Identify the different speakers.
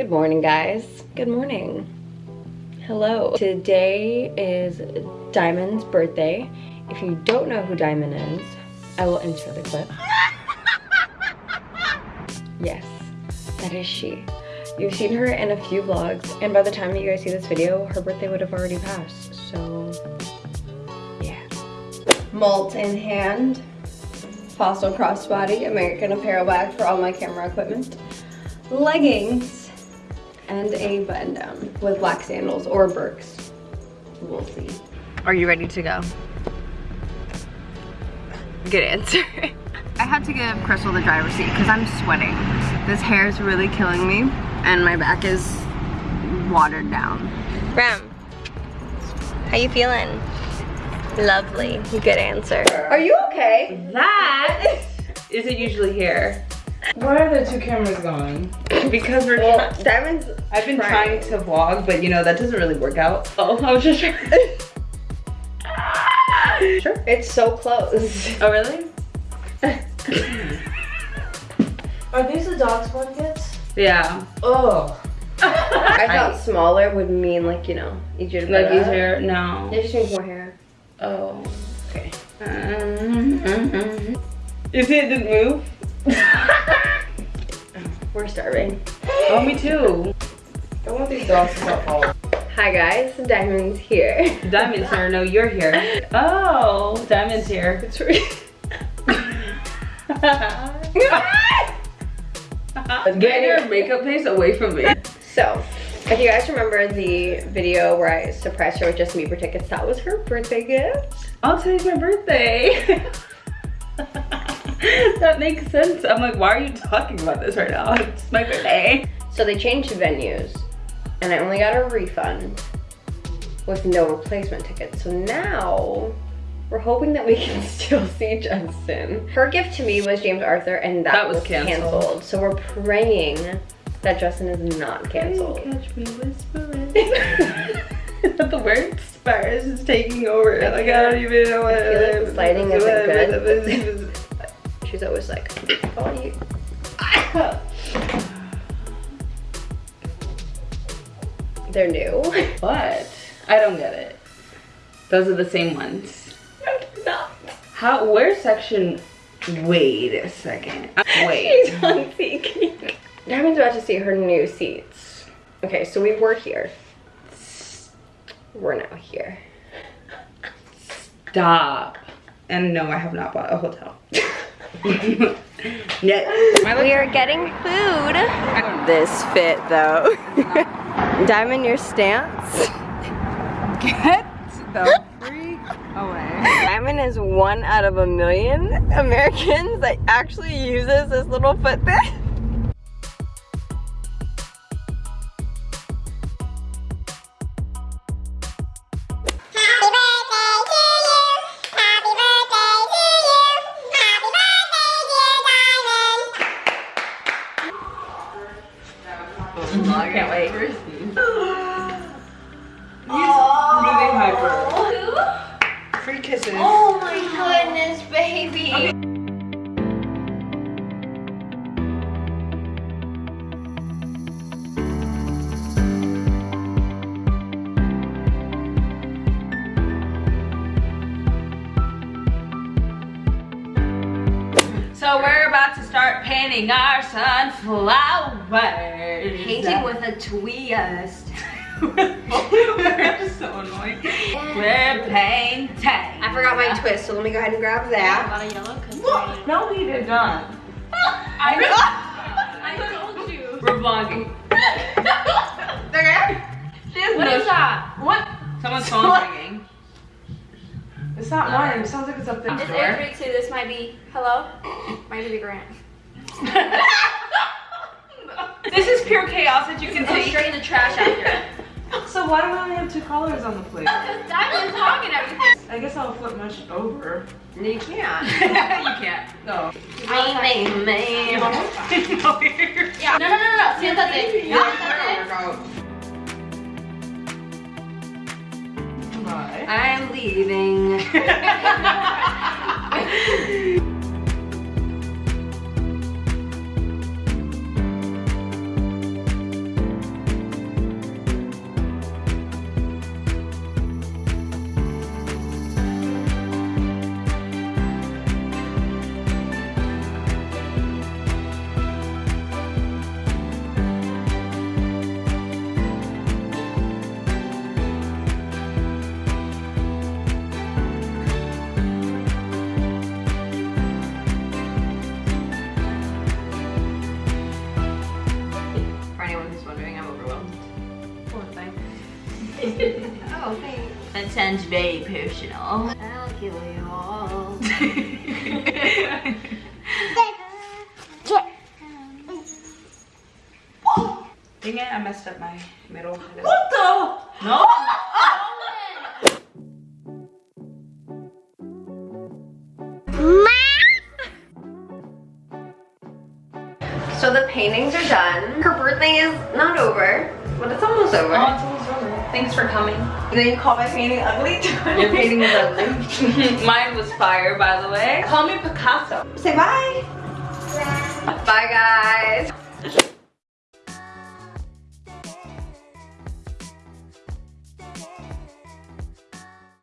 Speaker 1: Good morning, guys. Good morning. Hello. Today is Diamond's birthday. If you don't know who Diamond is, I will insert the clip. Yes, that is she. You've seen her in a few vlogs, and by the time that you guys see this video, her birthday would have already passed, so yeah. Malt in hand, Fossil crossbody, American Apparel bag for all my camera equipment, leggings, and a button down with black sandals or Birks. We'll see. Are you ready to go? Good answer. I had to give Crystal the driver's seat because I'm sweating. This hair is really killing me and my back is watered down. Rem, how you feeling? Lovely, good answer. Are you okay?
Speaker 2: That isn't usually here.
Speaker 3: Where are the two cameras going?
Speaker 2: Because we're
Speaker 1: Well, Diamond's
Speaker 2: I've been
Speaker 1: trying.
Speaker 2: trying to vlog, but you know, that doesn't really work out. Oh, I was just trying. sure.
Speaker 1: It's so close.
Speaker 2: Oh, really?
Speaker 3: Are these the dog's blankets?
Speaker 2: Yeah.
Speaker 3: Oh.
Speaker 1: I thought smaller would mean like, you know, easier to put
Speaker 2: Like
Speaker 1: up.
Speaker 2: easier? No.
Speaker 1: It just means more hair.
Speaker 2: Oh, okay. Um, You see it didn't move?
Speaker 1: We're starving.
Speaker 2: Oh, me too.
Speaker 3: I want these dogs to stop following.
Speaker 1: Hi guys, Diamond's here.
Speaker 2: Diamond's here. No, you're here. Oh, Diamond's here.
Speaker 1: It's re-
Speaker 2: Get your makeup face away from me.
Speaker 1: so, if you guys remember the video where I surprised her with just Bieber tickets, that was her birthday gift.
Speaker 2: I'll tell you my birthday. that makes sense. I'm like, why are you talking about this right now? It's my birthday.
Speaker 1: So they changed venues, and I only got a refund with no replacement tickets. So now we're hoping that we can still see Justin. Her gift to me was James Arthur, and that,
Speaker 2: That was
Speaker 1: was
Speaker 2: canceled.
Speaker 1: canceled. So we're praying that Justin is not canceled.
Speaker 2: Catch me whispering. the word Spurs is taking over. Like I don't even know what.
Speaker 1: I feel like lighting isn't She's always like, oh, you. They're new.
Speaker 2: what? I don't get it. Those are the same ones.
Speaker 1: no.
Speaker 2: How? Where section? Wait a second. Uh, Wait.
Speaker 1: She's on SeatGeek. Diamond's about to see her new seats. Okay, so we were here. We're now here.
Speaker 2: Stop. And no, I have not bought a hotel. no.
Speaker 1: We are getting food. This fit though. Diamond, your stance.
Speaker 2: Get the freak away.
Speaker 1: Diamond is one out of a million Americans that actually uses this little foot thing.
Speaker 2: So we're about to start painting our sunflowers.
Speaker 1: Painting with a twist.
Speaker 2: we're so annoying. We're painting.
Speaker 1: I forgot my twist, so let me go ahead and grab that.
Speaker 3: No, he did not.
Speaker 2: I I told you. We're vlogging.
Speaker 1: Okay.
Speaker 2: What is that? What? Someone's phone's ringing.
Speaker 3: It's not mine. It sounds like it's up there.
Speaker 4: It's air three two. This might be hello. Might be the grant.
Speaker 2: This is pure chaos as you can see.
Speaker 4: straight in the trash after.
Speaker 3: So why do we only have two colors on the plate?
Speaker 4: Because diamonds talking everything.
Speaker 3: I guess I'll flip much over.
Speaker 1: You can't.
Speaker 2: you can't.
Speaker 3: No.
Speaker 1: Man, man.
Speaker 4: Yeah. No no no no no. Siéntate. Siéntate.
Speaker 1: Leaving.
Speaker 4: oh, thanks.
Speaker 2: That sounds very personal.
Speaker 4: I'll kill you all.
Speaker 2: Dang it, I messed up my middle.
Speaker 3: What the?
Speaker 2: No!
Speaker 1: So the paintings are done. Her birthday is not over, but it's almost over.
Speaker 2: Oh, it's almost over. Thanks for coming.
Speaker 1: then you call my painting ugly?
Speaker 2: Your painting was ugly. Mine was fire, by the way. Call me Picasso.
Speaker 1: Say bye. Bye, guys.